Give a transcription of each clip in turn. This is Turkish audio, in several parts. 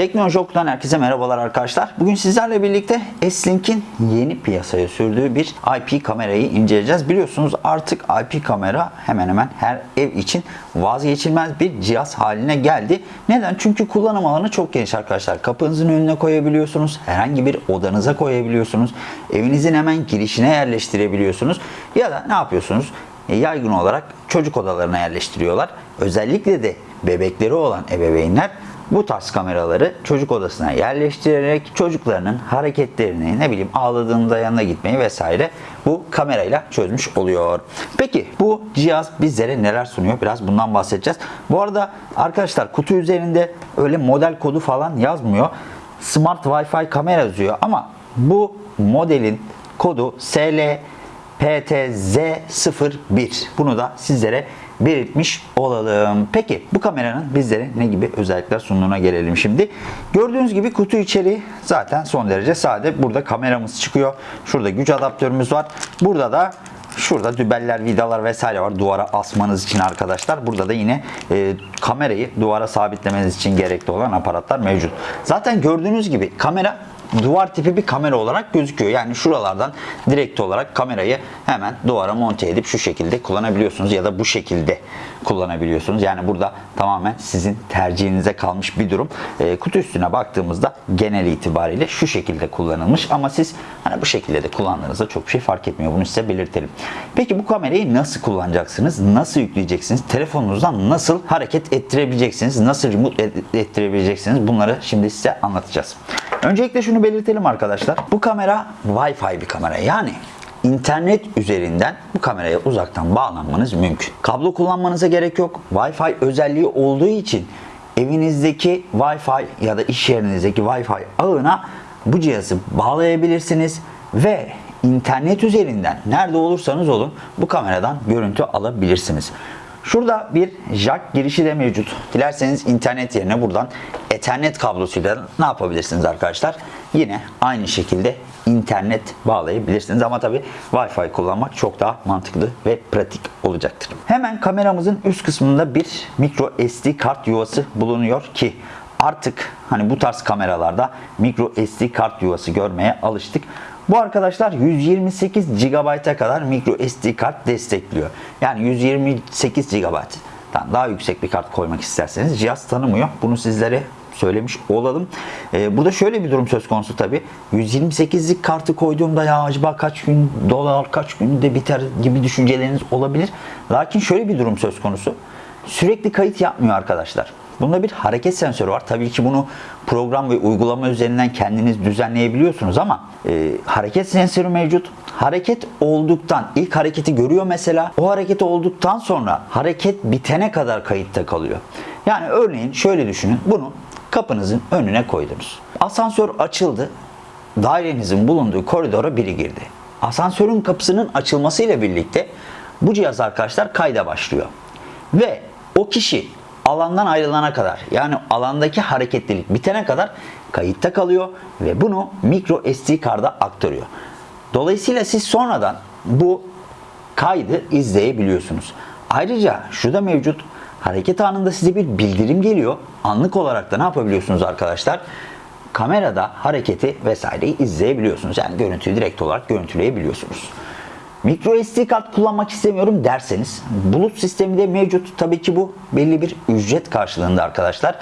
Teknoloji Oku'dan herkese merhabalar arkadaşlar. Bugün sizlerle birlikte S-Link'in yeni piyasaya sürdüğü bir IP kamerayı inceleyeceğiz. Biliyorsunuz artık IP kamera hemen hemen her ev için vazgeçilmez bir cihaz haline geldi. Neden? Çünkü kullanım alanı çok geniş arkadaşlar. Kapınızın önüne koyabiliyorsunuz. Herhangi bir odanıza koyabiliyorsunuz. Evinizin hemen girişine yerleştirebiliyorsunuz. Ya da ne yapıyorsunuz? E, yaygın olarak çocuk odalarına yerleştiriyorlar. Özellikle de bebekleri olan ebeveynler bu tarz kameraları çocuk odasına yerleştirerek çocuklarının hareketlerini ne bileyim ağladığında yanına gitmeyi vesaire bu kamerayla çözmüş oluyor. Peki bu cihaz bizlere neler sunuyor? Biraz bundan bahsedeceğiz. Bu arada arkadaşlar kutu üzerinde öyle model kodu falan yazmıyor. Smart Wi-Fi kamera yazıyor ama bu modelin kodu SL PTZ01. Bunu da sizlere belirtmiş olalım. Peki bu kameranın bizlere ne gibi özellikler sunduğuna gelelim şimdi. Gördüğünüz gibi kutu içeriği zaten son derece sade. Burada kameramız çıkıyor. Şurada güç adaptörümüz var. Burada da Şurada dübeller, vidalar vesaire var duvara asmanız için arkadaşlar. Burada da yine e, kamerayı duvara sabitlemeniz için gerekli olan aparatlar mevcut. Zaten gördüğünüz gibi kamera duvar tipi bir kamera olarak gözüküyor. Yani şuralardan direkt olarak kamerayı hemen duvara monte edip şu şekilde kullanabiliyorsunuz ya da bu şekilde kullanabiliyorsunuz. Yani burada tamamen sizin tercihinize kalmış bir durum. E, kutu üstüne baktığımızda genel itibariyle şu şekilde kullanılmış ama siz hani bu şekilde de kullandığınızda çok bir şey fark etmiyor. Bunu size belirtelim. Peki bu kamerayı nasıl kullanacaksınız? Nasıl yükleyeceksiniz? Telefonunuzdan nasıl hareket ettirebileceksiniz? Nasıl remote ettirebileceksiniz? Bunları şimdi size anlatacağız. Öncelikle şunu belirtelim arkadaşlar. Bu kamera Wi-Fi bir kamera. Yani internet üzerinden bu kameraya uzaktan bağlanmanız mümkün. Kablo kullanmanıza gerek yok. Wi-Fi özelliği olduğu için evinizdeki Wi-Fi ya da iş yerinizdeki Wi-Fi ağına bu cihazı bağlayabilirsiniz ve internet üzerinden nerede olursanız olun bu kameradan görüntü alabilirsiniz. Şurada bir jack girişi de mevcut. Dilerseniz internet yerine buradan ethernet kablosuyla ne yapabilirsiniz arkadaşlar? Yine aynı şekilde internet bağlayabilirsiniz ama tabi Wi-Fi kullanmak çok daha mantıklı ve pratik olacaktır. Hemen kameramızın üst kısmında bir micro SD kart yuvası bulunuyor ki artık hani bu tarz kameralarda micro SD kart yuvası görmeye alıştık. Bu arkadaşlar 128 GB'a kadar micro SD kart destekliyor. Yani 128 GB'dan daha yüksek bir kart koymak isterseniz cihaz tanımıyor. Bunu sizlere söylemiş olalım. Ee, burada şöyle bir durum söz konusu tabi. 128'lik kartı koyduğumda ya acaba kaç gün dolar kaç günde biter gibi düşünceleriniz olabilir. Lakin şöyle bir durum söz konusu. Sürekli kayıt yapmıyor arkadaşlar. Bunda bir hareket sensörü var. Tabii ki bunu program ve uygulama üzerinden kendiniz düzenleyebiliyorsunuz ama e, hareket sensörü mevcut. Hareket olduktan, ilk hareketi görüyor mesela. O hareket olduktan sonra hareket bitene kadar kayıtta kalıyor. Yani örneğin şöyle düşünün. Bunu kapınızın önüne koydunuz. Asansör açıldı. Dairenizin bulunduğu koridora biri girdi. Asansörün kapısının açılmasıyla birlikte bu cihaz arkadaşlar kayda başlıyor. Ve o kişi alandan ayrılana kadar yani alandaki hareketlilik bitene kadar kayıtta kalıyor ve bunu micro SD karda aktarıyor. Dolayısıyla siz sonradan bu kaydı izleyebiliyorsunuz. Ayrıca şu mevcut. Hareket anında size bir bildirim geliyor. Anlık olarak da ne yapabiliyorsunuz arkadaşlar? Kamerada hareketi vesaireyi izleyebiliyorsunuz. Yani görüntüyü direkt olarak görüntüleyebiliyorsunuz. Micro SD kart kullanmak istemiyorum derseniz bulut sistemi de mevcut. Tabii ki bu belli bir ücret karşılığında arkadaşlar.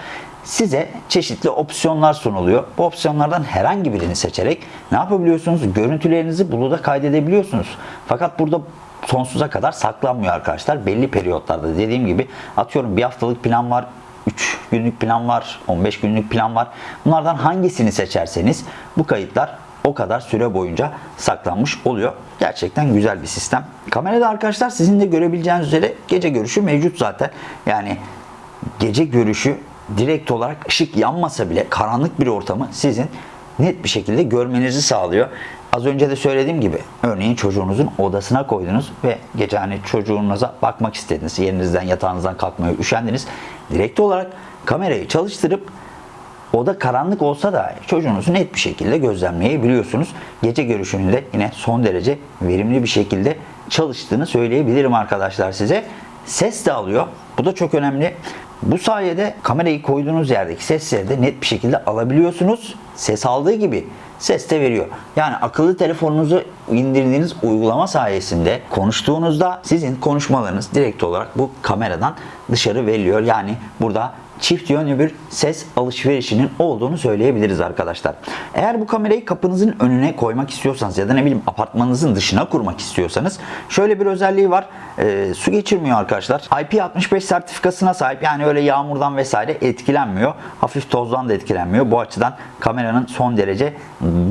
Size çeşitli opsiyonlar sunuluyor. Bu opsiyonlardan herhangi birini seçerek ne yapabiliyorsunuz? Görüntülerinizi buluda kaydedebiliyorsunuz. Fakat burada sonsuza kadar saklanmıyor arkadaşlar. Belli periyotlarda dediğim gibi atıyorum bir haftalık plan var, 3 günlük plan var, 15 günlük plan var. Bunlardan hangisini seçerseniz bu kayıtlar o kadar süre boyunca saklanmış oluyor. Gerçekten güzel bir sistem. Kamerada arkadaşlar sizin de görebileceğiniz üzere gece görüşü mevcut zaten. Yani gece görüşü direkt olarak ışık yanmasa bile karanlık bir ortamı sizin net bir şekilde görmenizi sağlıyor. Az önce de söylediğim gibi örneğin çocuğunuzun odasına koydunuz ve gece hani çocuğunuza bakmak istediniz. Yerinizden yatağınızdan kalkmaya üşendiniz. Direkt olarak kamerayı çalıştırıp Oda karanlık olsa da çocuğunuzu net bir şekilde gözlemleyebiliyorsunuz. Gece görüşünün de yine son derece verimli bir şekilde çalıştığını söyleyebilirim arkadaşlar size. Ses de alıyor. Bu da çok önemli. Bu sayede kamerayı koyduğunuz yerdeki sesleri de net bir şekilde alabiliyorsunuz. Ses aldığı gibi ses de veriyor. Yani akıllı telefonunuzu indirdiğiniz uygulama sayesinde konuştuğunuzda sizin konuşmalarınız direkt olarak bu kameradan dışarı veriliyor. Yani burada çift yönlü bir ses alışverişinin olduğunu söyleyebiliriz arkadaşlar. Eğer bu kamerayı kapınızın önüne koymak istiyorsanız ya da ne bileyim apartmanınızın dışına kurmak istiyorsanız şöyle bir özelliği var. Ee, su geçirmiyor arkadaşlar. IP65 sertifikasına sahip yani öyle yağmurdan vesaire etkilenmiyor. Hafif tozdan da etkilenmiyor. Bu açıdan kameranın son derece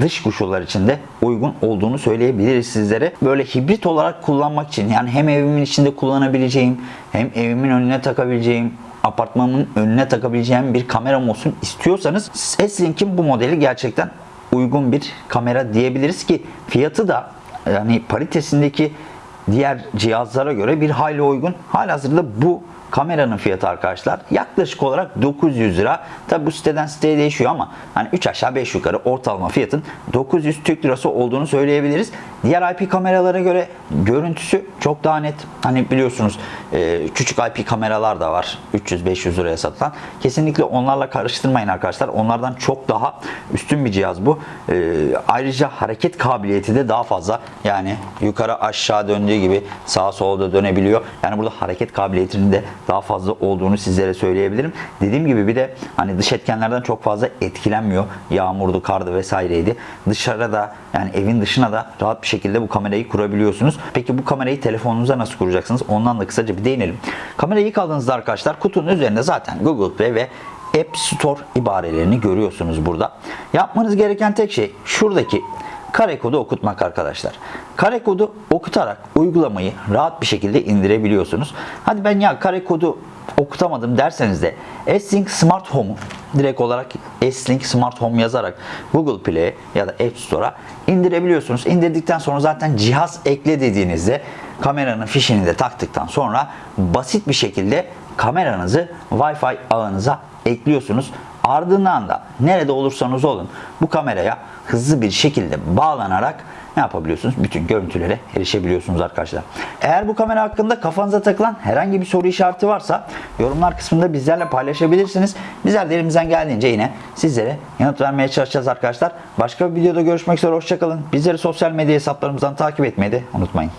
dış koşullar için de uygun olduğunu söyleyebiliriz sizlere. Böyle hibrit olarak kullanmak için yani hem evimin içinde kullanabileceğim hem evimin önüne takabileceğim apartmanın önüne takabileceğim bir kameram olsun istiyorsanız S-Link'in bu modeli gerçekten uygun bir kamera diyebiliriz ki fiyatı da yani paritesindeki diğer cihazlara göre bir hayli uygun. Halihazırda bu kameranın fiyatı arkadaşlar yaklaşık olarak 900 lira. Tabi bu siteden siteye değişiyor ama hani 3 aşağı 5 yukarı ortalama fiyatın 900 Türk lirası olduğunu söyleyebiliriz. Diğer IP kameralara göre görüntüsü çok daha net. Hani biliyorsunuz e, küçük IP kameralar da var 300-500 liraya satılan. Kesinlikle onlarla karıştırmayın arkadaşlar. Onlardan çok daha üstün bir cihaz bu. E, ayrıca hareket kabiliyeti de daha fazla. Yani yukarı aşağı döndüğü gibi sağa sola da dönebiliyor. Yani burada hareket kabiliyetinin de daha fazla olduğunu sizlere söyleyebilirim. Dediğim gibi bir de hani dış etkenlerden çok fazla etkilenmiyor. Yağmurdu, kardı vesaireydi. Dışarıda yani evin dışına da rahat bir şekilde bu kamerayı kurabiliyorsunuz. Peki bu kamerayı telefonunuza nasıl kuracaksınız? Ondan da kısaca bir değinelim. Kamerayı ilk arkadaşlar kutunun üzerinde zaten Google Play ve App Store ibarelerini görüyorsunuz burada. Yapmanız gereken tek şey şuradaki kare kodu okutmak arkadaşlar. Kare kodu okutarak uygulamayı rahat bir şekilde indirebiliyorsunuz. Hadi ben ya kare kodu okutamadım derseniz de S-Link Smart Home'u direkt olarak S-Link Smart Home yazarak Google Play'e ya da App Store'a indirebiliyorsunuz. İndirdikten sonra zaten cihaz ekle dediğinizde kameranın fişini de taktıktan sonra basit bir şekilde kameranızı Wi-Fi ağınıza ekliyorsunuz. Ardından da nerede olursanız olun bu kameraya hızlı bir şekilde bağlanarak ne yapabiliyorsunuz? Bütün görüntülere erişebiliyorsunuz arkadaşlar. Eğer bu kamera hakkında kafanıza takılan herhangi bir soru işareti varsa yorumlar kısmında bizlerle paylaşabilirsiniz. Bizler de elimizden geldiğince yine sizlere yanıt vermeye çalışacağız arkadaşlar. Başka bir videoda görüşmek üzere. Hoşçakalın. Bizleri sosyal medya hesaplarımızdan takip etmeyi de unutmayın.